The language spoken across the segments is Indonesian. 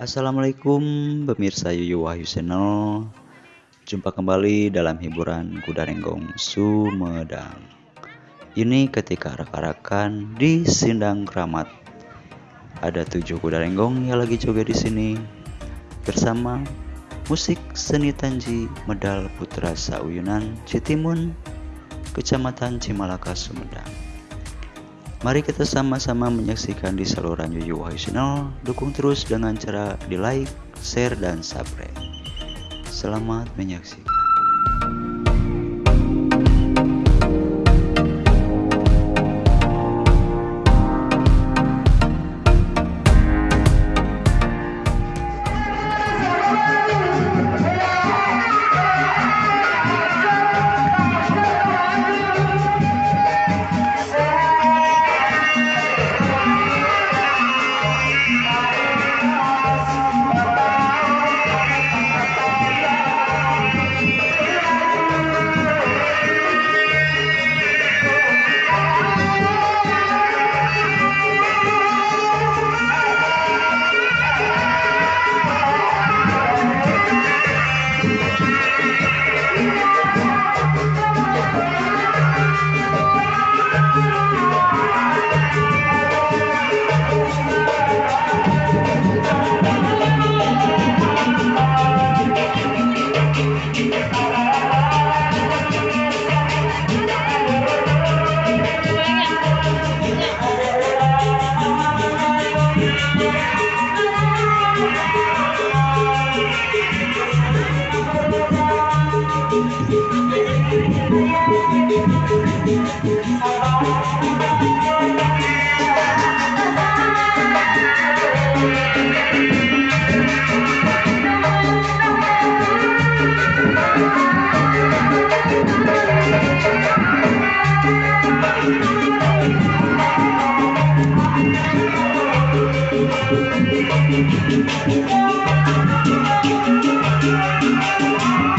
Assalamualaikum pemirsa Yuyu Wahyu Channel. Jumpa kembali dalam hiburan Kuda Renggong Sumedang. Ini ketika arak-arakan di Sindang Keramat Ada tujuh kuda renggong yang lagi joget di sini. Bersama musik seni Tanji Medal Putra Sauyunan Citimun Kecamatan Cimalaka Sumedang Mari kita sama-sama menyaksikan di saluran Yuyu Wahyu Channel. Dukung terus dengan cara di like, share, dan subscribe. Selamat menyaksikan. Yeah. Thank you.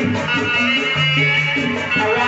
All right.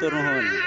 तो रहमतुर